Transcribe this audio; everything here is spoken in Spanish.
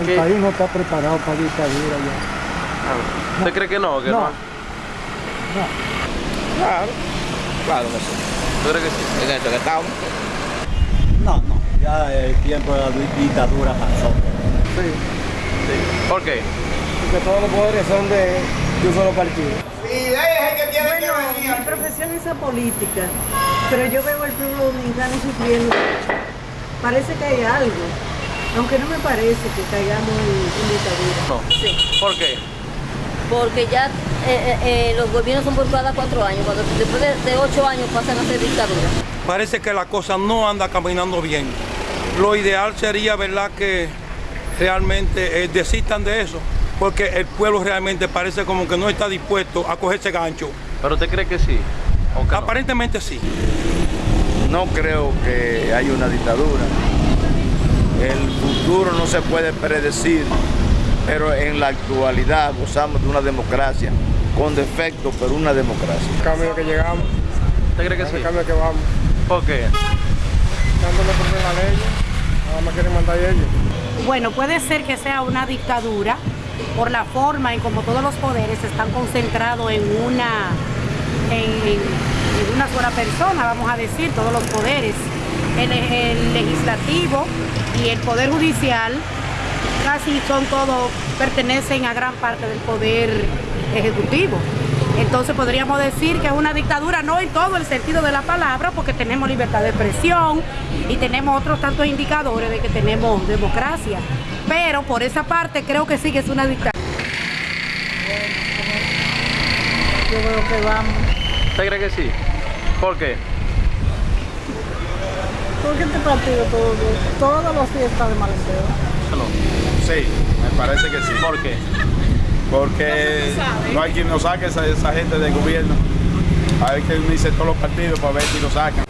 El ¿Qué? país no está preparado para dictadura ya. Ah, ¿Usted cree que no? Que no. No. No. Claro, claro que sí. ¿Tú crees que sí? En esto que estamos. No, no, ya el tiempo de la di- dictadura pasó. Sí. ¿Por qué? Porque todos los poderes son de, de un solo partido. Bueno, mi profesión es la política, pero yo veo al pueblo dominicano sufriendo. Parece que hay algo, aunque no me parece que caigamos en, en dictadura. No. Sí, ¿Por qué? porque ya eh, eh, eh, los gobiernos son por cada cuatro años, cuando después de, de ocho años pasan a ser dictadura. parece que la cosa no anda caminando bien. Lo ideal sería, ¿verdad?, que realmente eh, desistan de eso, porque el pueblo realmente parece como que no está dispuesto a cogerse gancho. ¿Pero usted cree que sí? ¿O que no? Aparentemente sí. No creo que haya una dictadura. El futuro no se puede predecir, pero en la actualidad gozamos de una democracia, con defecto, pero una democracia. El cambio que llegamos, ¿Usted cree que sí? el cambio que vamos. ¿Por qué? Dándole por la ley, nada más quieren mandar ellos. Bueno, puede ser que sea una dictadura por la forma en como todos los poderes están concentrados en una, en, en una sola persona, vamos a decir, todos los poderes. El, el legislativo y el poder judicial casi son todos, pertenecen a gran parte del poder ejecutivo. Entonces podríamos decir que es una dictadura, no en todo el sentido de la palabra, porque tenemos libertad de expresión y tenemos otros tantos indicadores de que tenemos democracia. Pero por esa parte creo que sí que es una dictadura. Yo veo que vamos. ¿Usted cree que sí? ¿Por qué? Porque este partido todo, todos los días está de mal deseo. No. Sí, me parece que sí. ¿Por qué? Porque no hay quien nos saque esa, esa gente del gobierno. Hay que unirse todos los partidos para ver si lo sacan.